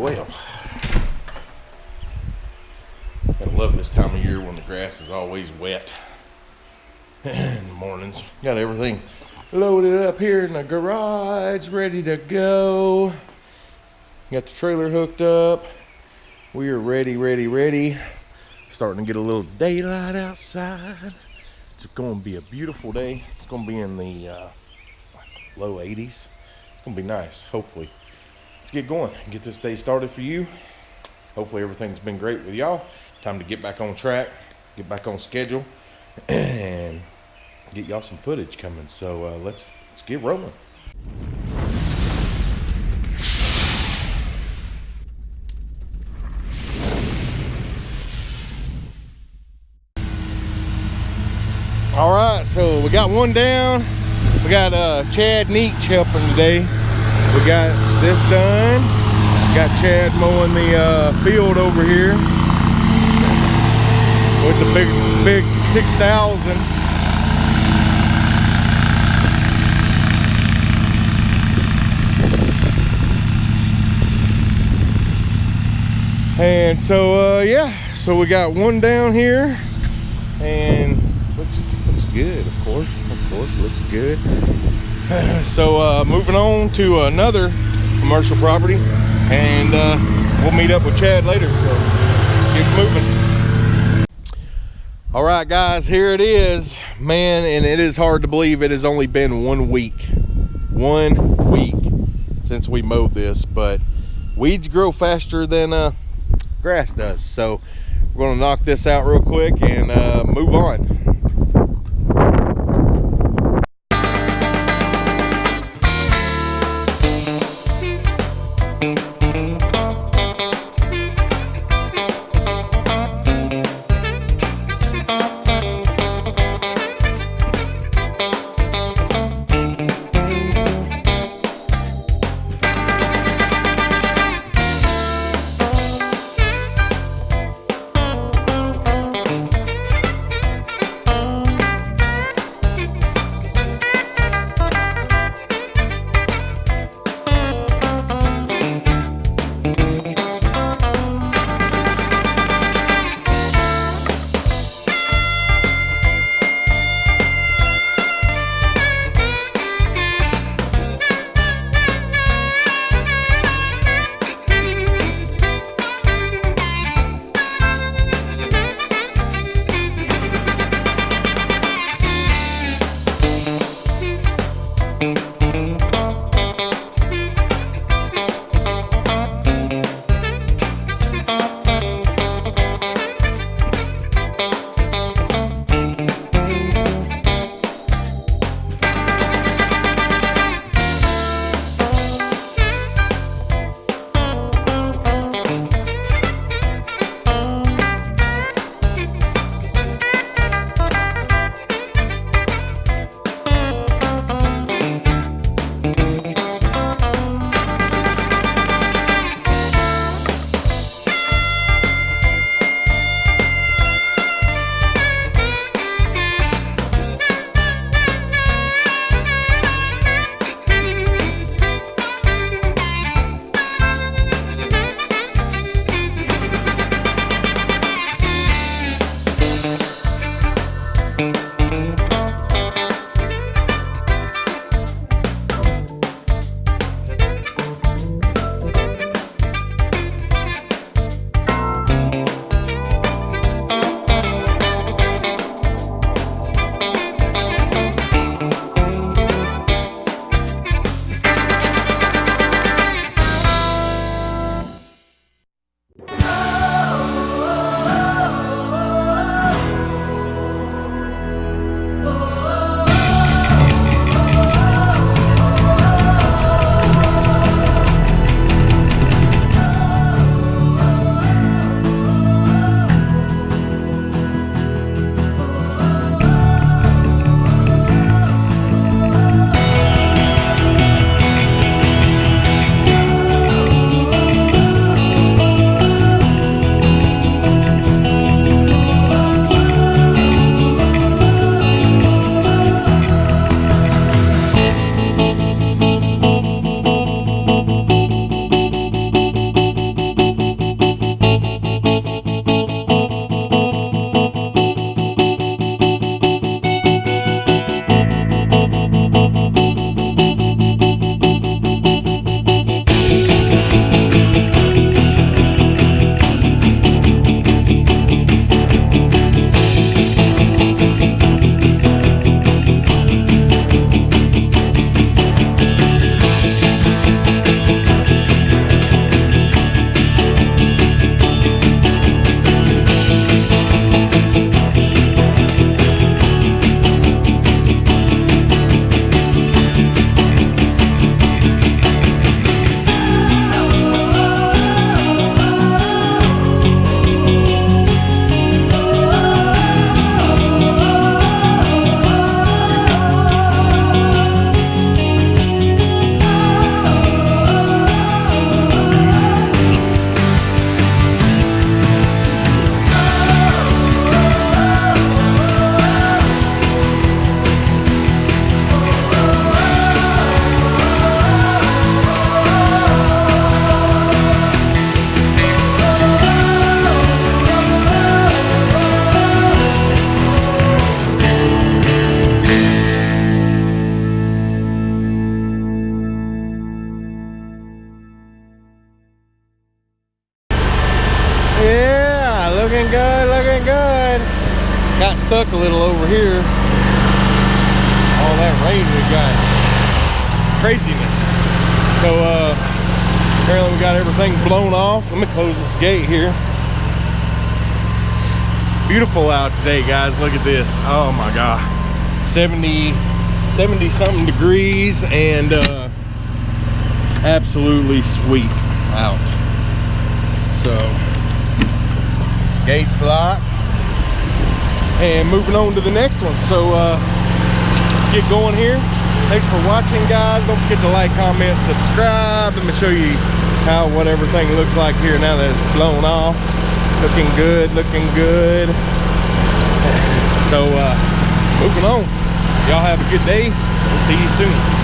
well. I love this time of year when the grass is always wet in the mornings. Got everything loaded up here in the garage, ready to go. Got the trailer hooked up. We are ready, ready, ready. Starting to get a little daylight outside. It's going to be a beautiful day. It's going to be in the uh, low 80s. It's going to be nice, hopefully. Let's get going get this day started for you. Hopefully everything's been great with y'all. Time to get back on track, get back on schedule, and get y'all some footage coming. So uh, let's let's get rolling. All right, so we got one down. We got uh, Chad Neach helping today. We got this done. Got Chad mowing the uh, field over here with the big, big 6000. And so, uh, yeah, so we got one down here and looks, looks good, of course, of course, looks good. so uh, moving on to another commercial property and uh, we'll meet up with Chad later. So let's moving. All right, guys, here it is, man, and it is hard to believe it has only been one week, one week since we mowed this, but weeds grow faster than uh, grass does. So we're gonna knock this out real quick and uh, move on. Stuck a little over here. All that rain we got. Craziness. So uh, apparently we got everything blown off. Let me close this gate here. Beautiful out today, guys. Look at this. Oh my God. 70, 70 something degrees and uh, absolutely sweet out. So, gates locked. And moving on to the next one. So, uh, let's get going here. Thanks for watching, guys. Don't forget to like, comment, subscribe. Let me show you how what everything looks like here now that it's blown off. Looking good, looking good. So, uh, moving on. Y'all have a good day. We'll see you soon.